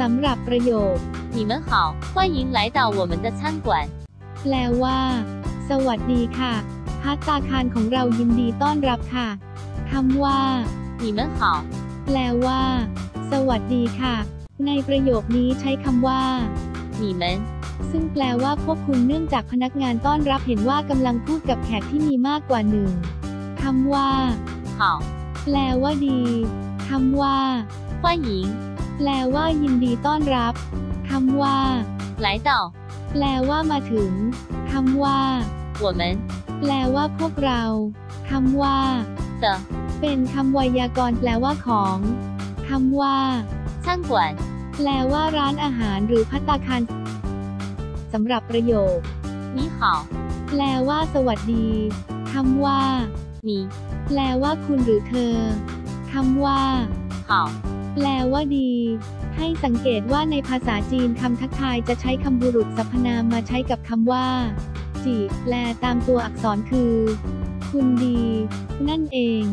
สำหรับประโยค 你们好，欢迎来到我们的餐馆。 แปลว่า สวัสดีค่ะพัตตาคารของเรายินดีต้อนรับค่ะคำว่า 你们好， แปลว่า สวัสดีค่ะ ในประโยคนี้ใช้คำว่า 你们 ซึ่งแปลว่าพวกคุณเนื่องจากพนักงานต้อนรับเห็นว่ากำลังพูดกับแขกที่มีมากกว่าหนึ่งคำว่า 好， แปลว่าดีคำว่า 欢迎 แปลว่ายินดีต้อนรับคำว่า 来到 แปลว่ามาถึงคำว่า 我们 แปลว่าพวกเราคำว่า 的 เป็นคำไวยากรณ์แปลว่าของคำว่า 餐馆。 แปลว่าร้านอาหารหรือพัตตาคารสำหรับประโยค 你好， แปลว่า สวัสดีคำว่า 你 แปลว่าคุณหรือเธอคำว่า 好， แปลว่าดี ให้สังเกตว่าในภาษาจีนคำทักทายจะใช้คำบุรุษสรรพนามมาใช้กับคำว่า จีแปลตามตัวอักษรคือ คุณดี นั่นเอง